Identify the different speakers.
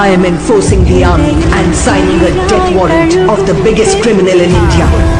Speaker 1: I am enforcing the army and signing a death warrant of the biggest criminal in India.